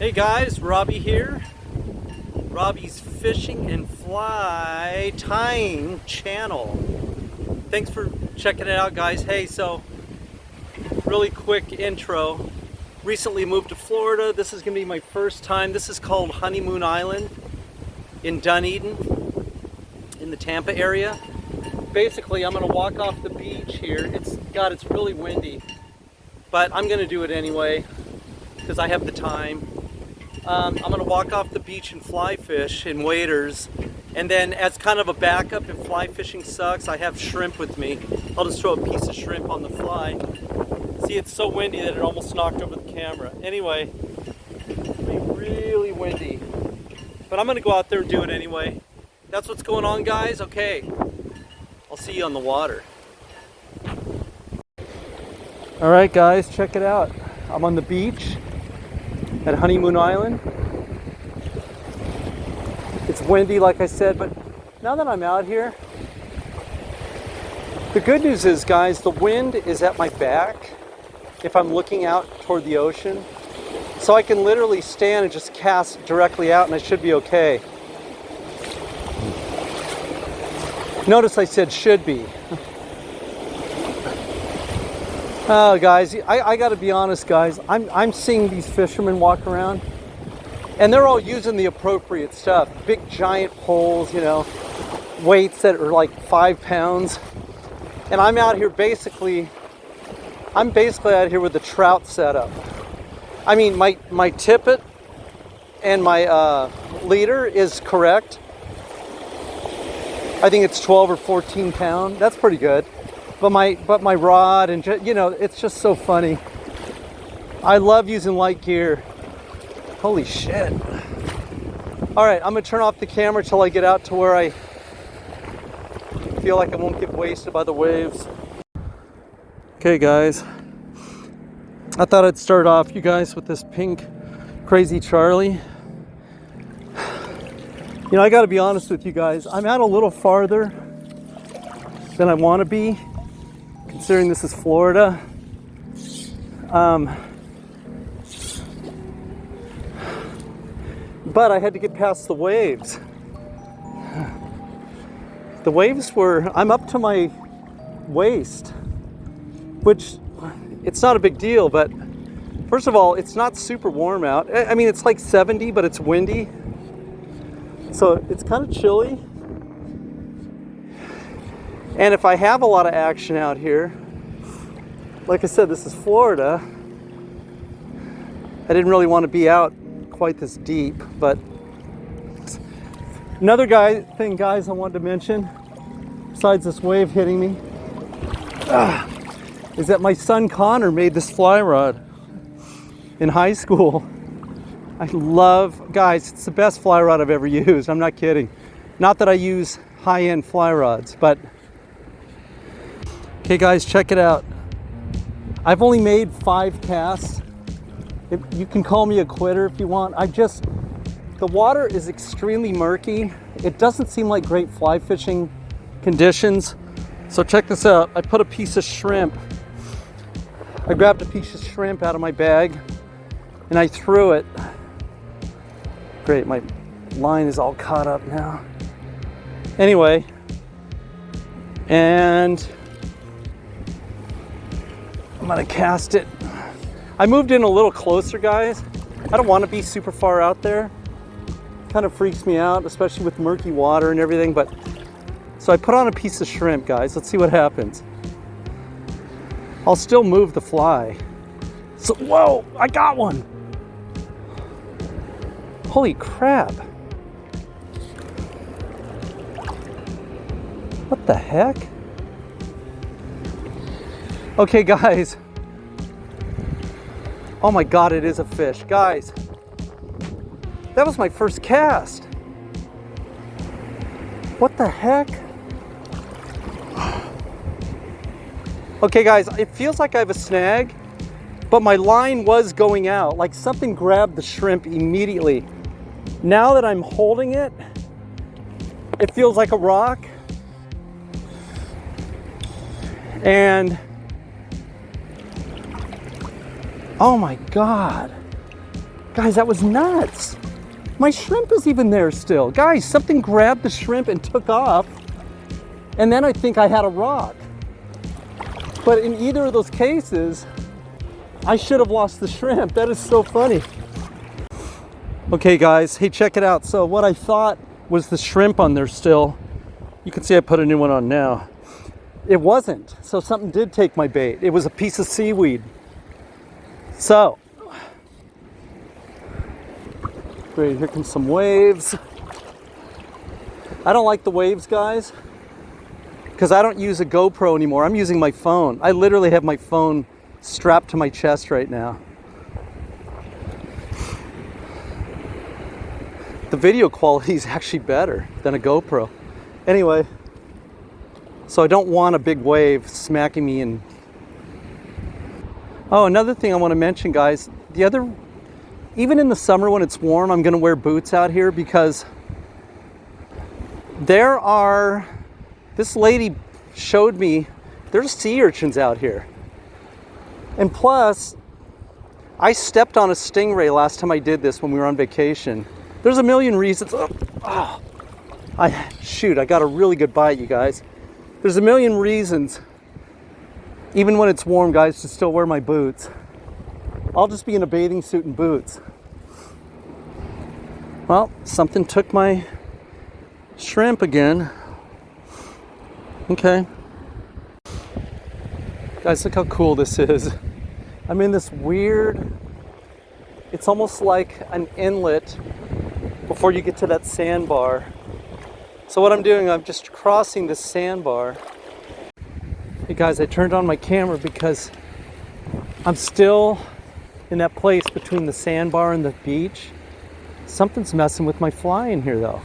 Hey guys, Robbie here. Robbie's Fishing and Fly Tying channel. Thanks for checking it out guys. Hey, so really quick intro. Recently moved to Florida. This is gonna be my first time. This is called Honeymoon Island in Dunedin in the Tampa area. Basically, I'm gonna walk off the beach here. It's, God, it's really windy, but I'm gonna do it anyway because I have the time. Um, I'm gonna walk off the beach and fly fish in waders. And then as kind of a backup, if fly fishing sucks, I have shrimp with me. I'll just throw a piece of shrimp on the fly. See, it's so windy that it almost knocked over the camera. Anyway, it's really windy. But I'm gonna go out there and do it anyway. That's what's going on, guys. Okay, I'll see you on the water. All right, guys, check it out. I'm on the beach at Honeymoon Island. It's windy, like I said, but now that I'm out here, the good news is, guys, the wind is at my back if I'm looking out toward the ocean. So I can literally stand and just cast directly out and I should be okay. Notice I said should be. Oh, guys, I, I got to be honest, guys. I'm, I'm seeing these fishermen walk around, and they're all using the appropriate stuff. Big, giant poles, you know, weights that are like five pounds. And I'm out here basically, I'm basically out here with the trout setup. I mean, my, my tippet and my uh, leader is correct. I think it's 12 or 14 pound. That's pretty good but my but my rod and you know it's just so funny. I love using light gear. Holy shit. All right I'm gonna turn off the camera till I get out to where I feel like I won't get wasted by the waves. Okay guys. I thought I'd start off you guys with this pink crazy Charlie. You know I got to be honest with you guys. I'm out a little farther than I want to be considering this is Florida. Um, but I had to get past the waves. The waves were, I'm up to my waist, which it's not a big deal, but first of all, it's not super warm out. I mean, it's like 70, but it's windy. So it's kind of chilly. And if I have a lot of action out here, like I said, this is Florida. I didn't really want to be out quite this deep, but another guy thing, guys, I wanted to mention, besides this wave hitting me, uh, is that my son Connor made this fly rod in high school. I love, guys, it's the best fly rod I've ever used. I'm not kidding. Not that I use high-end fly rods, but Okay guys, check it out. I've only made five casts. You can call me a quitter if you want. I just, the water is extremely murky. It doesn't seem like great fly fishing conditions. So check this out. I put a piece of shrimp. I grabbed a piece of shrimp out of my bag and I threw it. Great, my line is all caught up now. Anyway, and gonna cast it. I moved in a little closer, guys. I don't wanna be super far out there. Kind of freaks me out, especially with murky water and everything, but so I put on a piece of shrimp, guys. Let's see what happens. I'll still move the fly. So, whoa, I got one. Holy crap. What the heck? Okay, guys. Oh my God, it is a fish. Guys, that was my first cast. What the heck? Okay, guys, it feels like I have a snag, but my line was going out. Like something grabbed the shrimp immediately. Now that I'm holding it, it feels like a rock. And Oh my God. Guys, that was nuts. My shrimp is even there still. Guys, something grabbed the shrimp and took off. And then I think I had a rock. But in either of those cases, I should have lost the shrimp. That is so funny. Okay guys, hey check it out. So what I thought was the shrimp on there still, you can see I put a new one on now. It wasn't, so something did take my bait. It was a piece of seaweed. So, great, here comes some waves. I don't like the waves, guys, because I don't use a GoPro anymore. I'm using my phone. I literally have my phone strapped to my chest right now. the video quality is actually better than a GoPro. Anyway, so I don't want a big wave smacking me and Oh, another thing I want to mention guys, the other even in the summer when it's warm, I'm going to wear boots out here because there are this lady showed me there's sea urchins out here. And plus, I stepped on a stingray last time I did this when we were on vacation. There's a million reasons. Oh, oh, I shoot, I got a really good bite, you guys. There's a million reasons, even when it's warm, guys, to still wear my boots. I'll just be in a bathing suit and boots. Well, something took my shrimp again. Okay. Guys, look how cool this is. I'm in this weird, it's almost like an inlet before you get to that sandbar. So what I'm doing, I'm just crossing the sandbar. Hey guys, I turned on my camera because I'm still in that place between the sandbar and the beach. Something's messing with my fly in here though.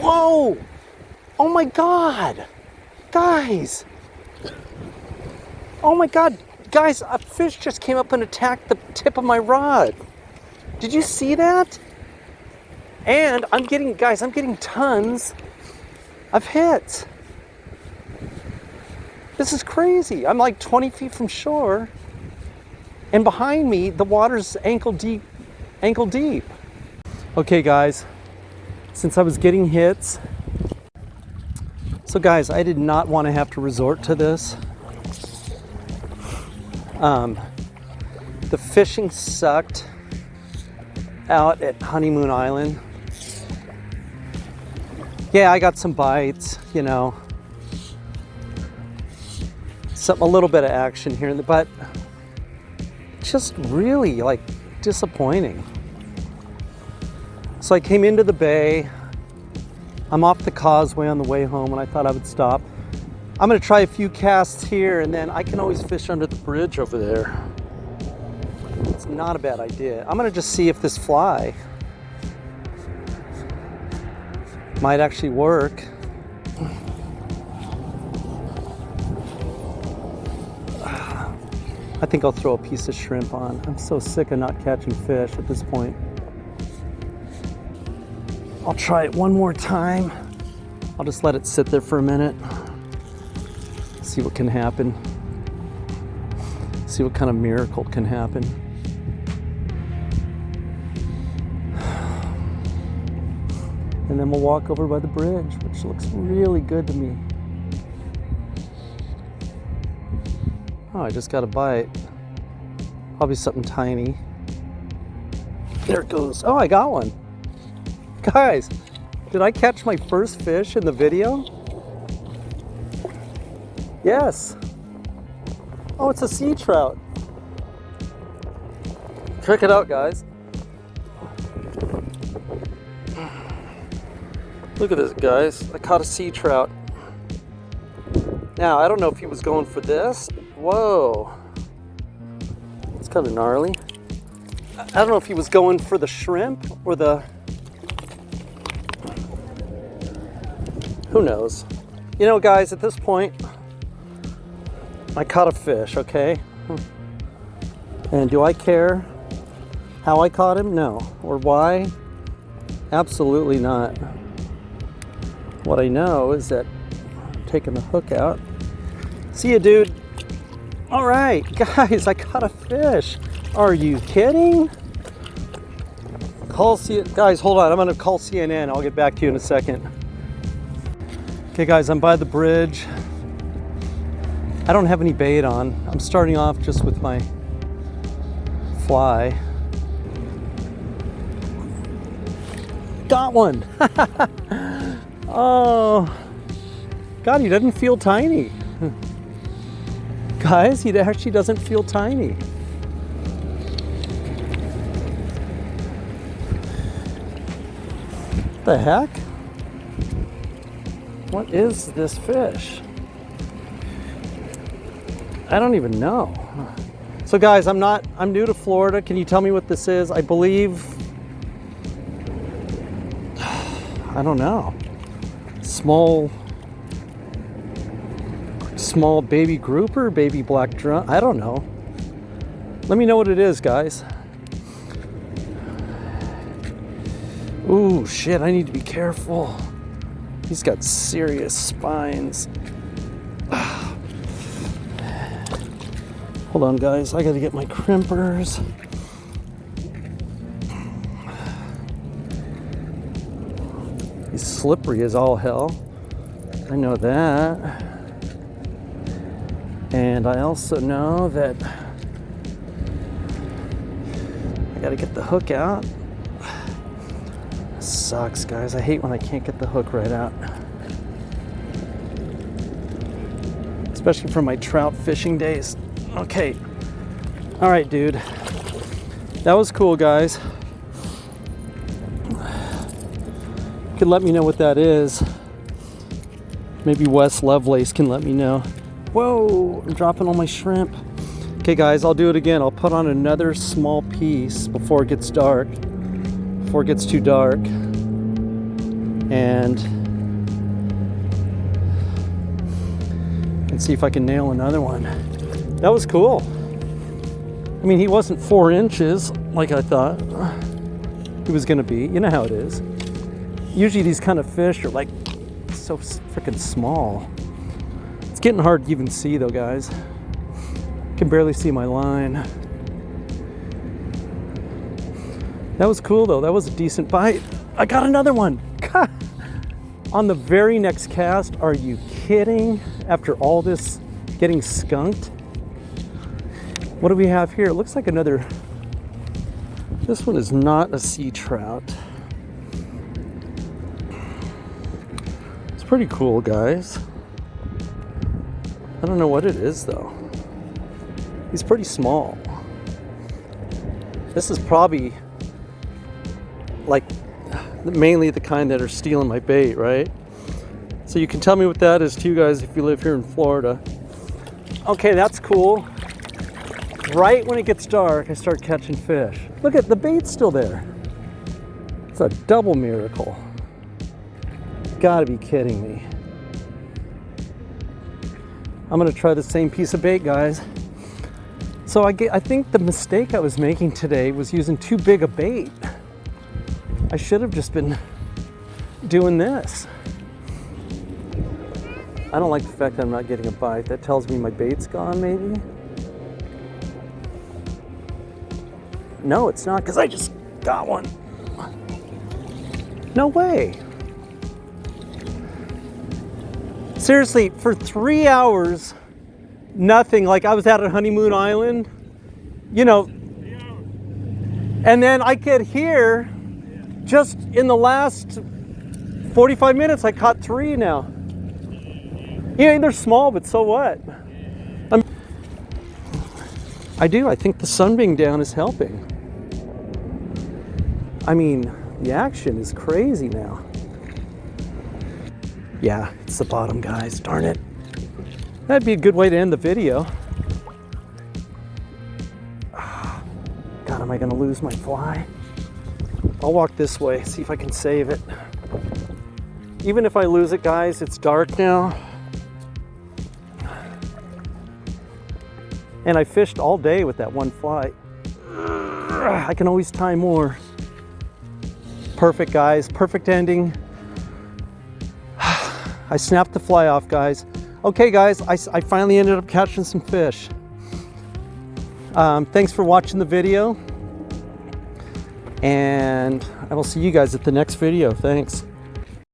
Whoa! Oh my God! Guys! Oh my God! Guys, a fish just came up and attacked the tip of my rod. Did you see that? And I'm getting, guys, I'm getting tons of hits. This is crazy. I'm like 20 feet from shore. And behind me, the water's ankle deep, ankle deep. Okay, guys, since I was getting hits, so guys, I did not want to have to resort to this. Um, the fishing sucked out at Honeymoon Island. Yeah, I got some bites, you know. Some, a little bit of action here, but just really like disappointing. So I came into the bay. I'm off the causeway on the way home and I thought I would stop. I'm gonna try a few casts here and then I can always fish under the bridge over there. It's not a bad idea. I'm gonna just see if this fly might actually work. I think I'll throw a piece of shrimp on. I'm so sick of not catching fish at this point. I'll try it one more time. I'll just let it sit there for a minute. See what can happen. See what kind of miracle can happen. And then we'll walk over by the bridge, which looks really good to me. Oh, I just got a bite. Probably something tiny. There it goes. Oh, I got one. Guys, did I catch my first fish in the video? Yes. Oh, it's a sea trout. Check it out, guys. Look at this, guys. I caught a sea trout. Now, I don't know if he was going for this. Whoa. It's kind of gnarly. I don't know if he was going for the shrimp or the... Who knows? You know, guys, at this point, I caught a fish, okay? And do I care how I caught him? No. Or why? Absolutely not. What I know is that I'm taking the hook out. See you, dude. All right, guys, I caught a fish. Are you kidding? Call C guys, hold on. I'm gonna call CNN. I'll get back to you in a second. Okay guys, I'm by the bridge. I don't have any bait on. I'm starting off just with my fly. Got one. oh, God, he doesn't feel tiny. Guys, he actually doesn't feel tiny. the heck? What is this fish? I don't even know. So guys, I'm not, I'm new to Florida. Can you tell me what this is? I believe, I don't know. Small, small baby grouper, baby black drum. I don't know. Let me know what it is, guys. Ooh, shit, I need to be careful. He's got serious spines. Hold on, guys. I gotta get my crimpers. He's slippery as all hell. I know that. And I also know that I gotta get the hook out sucks, guys. I hate when I can't get the hook right out. Especially from my trout fishing days. Okay. All right, dude. That was cool, guys. You could let me know what that is. Maybe Wes Lovelace can let me know. Whoa, I'm dropping all my shrimp. Okay, guys, I'll do it again. I'll put on another small piece before it gets dark, before it gets too dark and and see if I can nail another one. That was cool. I mean, he wasn't four inches like I thought he was gonna be. You know how it is. Usually these kind of fish are like so freaking small. Getting hard to even see though, guys. Can barely see my line. That was cool though. That was a decent bite. I got another one. On the very next cast, are you kidding? After all this getting skunked? What do we have here? It looks like another, this one is not a sea trout. It's pretty cool, guys. I don't know what it is though. He's pretty small. This is probably like mainly the kind that are stealing my bait, right? So you can tell me what that is to you guys if you live here in Florida. Okay, that's cool. Right when it gets dark, I start catching fish. Look at the bait's still there. It's a double miracle. Gotta be kidding me. I'm gonna try the same piece of bait, guys. So I, get, I think the mistake I was making today was using too big a bait. I should have just been doing this. I don't like the fact that I'm not getting a bite. That tells me my bait's gone, maybe? No, it's not, because I just got one. No way. Seriously, for three hours, nothing. Like I was out at Honeymoon Island, you know, and then I get here just in the last 45 minutes, I caught three now. Yeah, they're small, but so what? I'm, I do. I think the sun being down is helping. I mean, the action is crazy now. Yeah, it's the bottom, guys. Darn it. That'd be a good way to end the video. God, am I going to lose my fly? I'll walk this way, see if I can save it. Even if I lose it, guys, it's dark now. And I fished all day with that one fly. I can always tie more. Perfect, guys. Perfect ending. I snapped the fly off, guys. Okay, guys, I, I finally ended up catching some fish. Um, thanks for watching the video. And I will see you guys at the next video. Thanks.